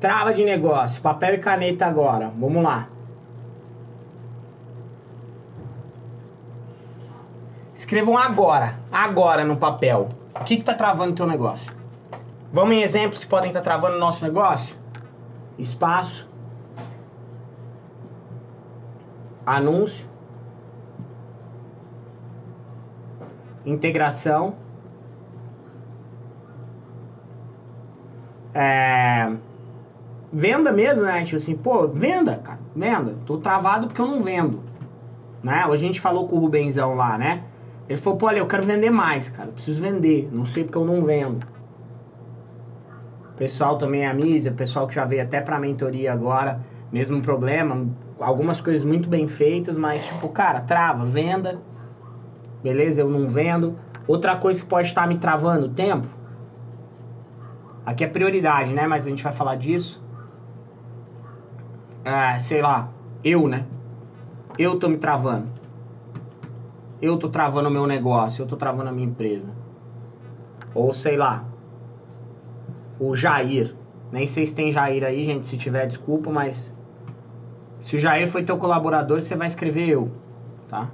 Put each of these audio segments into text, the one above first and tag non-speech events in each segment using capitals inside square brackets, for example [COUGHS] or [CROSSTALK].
Trava de negócio, papel e caneta agora. Vamos lá. Escrevam agora, agora no papel. O que está travando o teu negócio? Vamos em exemplos que podem estar tá travando o nosso negócio? Espaço. Anúncio. Integração. É, venda mesmo, né? Tipo assim, pô, venda, cara, venda. Tô travado porque eu não vendo. Né? A gente falou com o Rubenzão lá, né? Ele falou, pô, olha, eu quero vender mais, cara. Eu preciso vender. Não sei porque eu não vendo. Pessoal também a Mísia, pessoal que já veio até pra mentoria agora, mesmo problema. Algumas coisas muito bem feitas, mas tipo, cara, trava, venda. Beleza? Eu não vendo. Outra coisa que pode estar me travando, tempo. Aqui é prioridade, né? Mas a gente vai falar disso. É, sei lá, eu, né? Eu tô me travando. Eu tô travando o meu negócio, eu tô travando a minha empresa. Ou sei lá, o Jair. Nem sei se tem Jair aí, gente, se tiver, desculpa, mas se o Jair foi teu colaborador, você vai escrever eu, tá?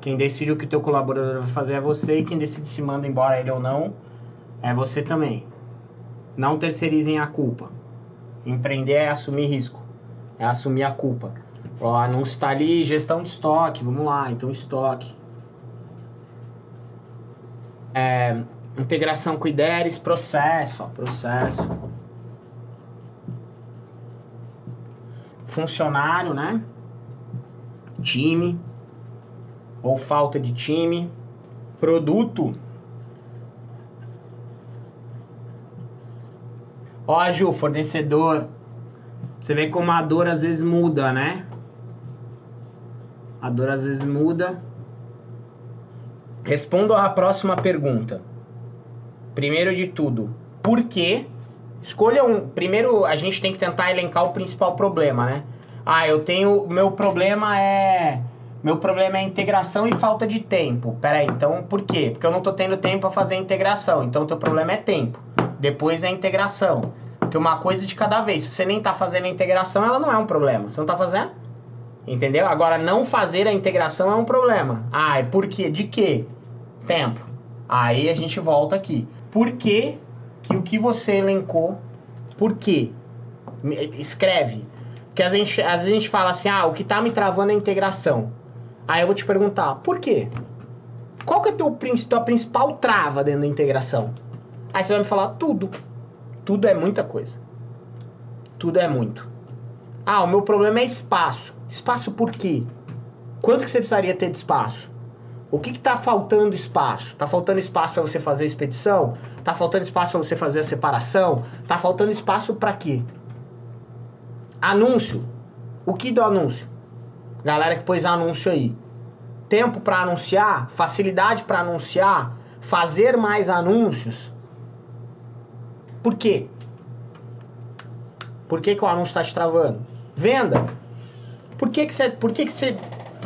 Quem decide o que teu colaborador vai fazer é você e quem decide se manda embora ele ou não é você também. Não terceirizem a culpa. Empreender é assumir risco, é assumir a culpa. O anúncio está ali, gestão de estoque, vamos lá, então estoque. É, integração com IDERES, processo, ó, processo. Funcionário, né? Time, ou falta de time. Produto, Ó, Ju, fornecedor. Você vê como a dor às vezes muda, né? A dor às vezes muda. Respondo à próxima pergunta. Primeiro de tudo, por quê? Escolha um. Primeiro, a gente tem que tentar elencar o principal problema, né? Ah, eu tenho. Meu problema é. Meu problema é integração e falta de tempo. Peraí, então por quê? Porque eu não tô tendo tempo para fazer a integração. Então o teu problema é tempo. Depois é integração. Porque uma coisa de cada vez. Se você nem está fazendo a integração, ela não é um problema. Você não está fazendo? Entendeu? Agora, não fazer a integração é um problema. Ah, é por quê? De quê? Tempo. Aí a gente volta aqui. Por que, que o que você elencou, por quê? Escreve. Porque às vezes, às vezes a gente fala assim, ah, o que está me travando é a integração. Aí eu vou te perguntar, por quê? Qual que é a tua principal trava dentro da integração? Aí você vai me falar tudo. Tudo é muita coisa. Tudo é muito. Ah, o meu problema é espaço. Espaço por quê? Quanto que você precisaria ter de espaço? O que está faltando espaço? Está faltando espaço para você fazer a expedição? Está faltando espaço para você fazer a separação? Está faltando espaço para quê? Anúncio. O que do anúncio? Galera que pôs anúncio aí. Tempo para anunciar, facilidade para anunciar, fazer mais anúncios. Por quê? Por que, que o anúncio está te travando? Venda. Por que, que você. Por que, que você.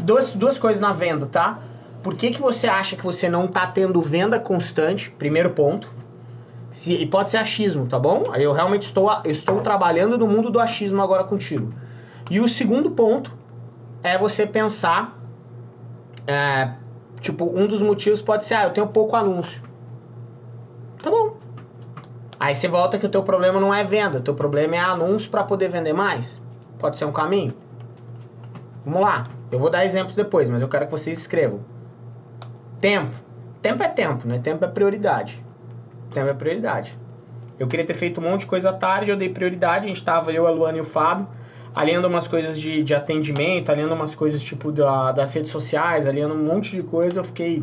Duas, duas coisas na venda, tá? Por que, que você acha que você não está tendo venda constante? Primeiro ponto. Se, e pode ser achismo, tá bom? Eu realmente estou, eu estou trabalhando no mundo do achismo agora contigo. E o segundo ponto é você pensar. É, tipo, um dos motivos pode ser, ah, eu tenho pouco anúncio. Aí você volta que o teu problema não é venda, o teu problema é anúncio para poder vender mais. Pode ser um caminho? Vamos lá. Eu vou dar exemplos depois, mas eu quero que vocês escrevam. Tempo. Tempo é tempo, né? Tempo é prioridade. Tempo é prioridade. Eu queria ter feito um monte de coisa à tarde, eu dei prioridade, a gente tava, eu, a Luana e o Fábio, alinhando umas coisas de, de atendimento, alinhando umas coisas tipo da, das redes sociais, alinhando um monte de coisa, eu fiquei...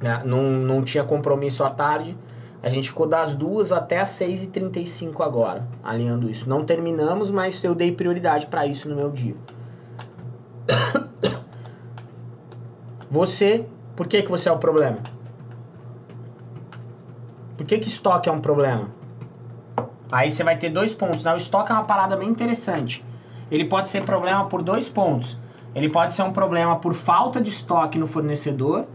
Né, não, não tinha compromisso à tarde, a gente ficou das duas até as 6h35 agora, alinhando isso. Não terminamos, mas eu dei prioridade para isso no meu dia. [COUGHS] Você, por que, que você é o problema? Por que, que estoque é um problema? Aí você vai ter dois pontos. Né? O estoque é uma parada bem interessante. Ele pode ser problema por dois pontos. Ele pode ser um problema por falta de estoque no fornecedor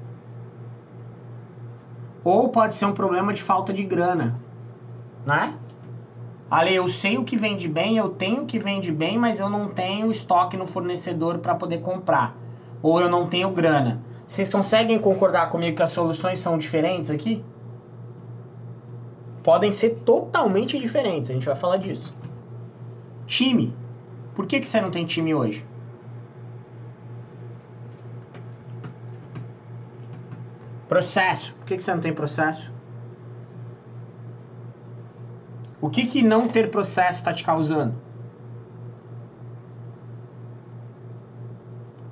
ou pode ser um problema de falta de grana, né? Ale, eu sei o que vende bem, eu tenho o que vende bem, mas eu não tenho estoque no fornecedor para poder comprar. Ou eu não tenho grana. Vocês conseguem concordar comigo que as soluções são diferentes aqui? Podem ser totalmente diferentes, a gente vai falar disso. Time. Por que, que você não tem time hoje? Processo. Por que, que você não tem processo? O que, que não ter processo está te causando?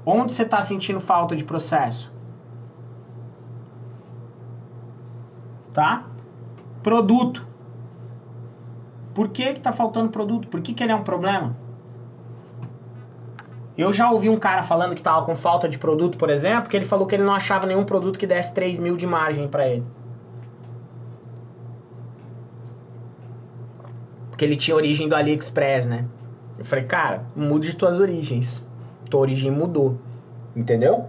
Onde você está sentindo falta de processo? Tá? Produto. Por que está faltando produto? Por que, que ele é um problema? Eu já ouvi um cara falando que estava com falta de produto, por exemplo, que ele falou que ele não achava nenhum produto que desse 3 mil de margem para ele. Porque ele tinha origem do AliExpress, né? Eu falei, cara, mude tuas origens. Tua origem mudou. Entendeu?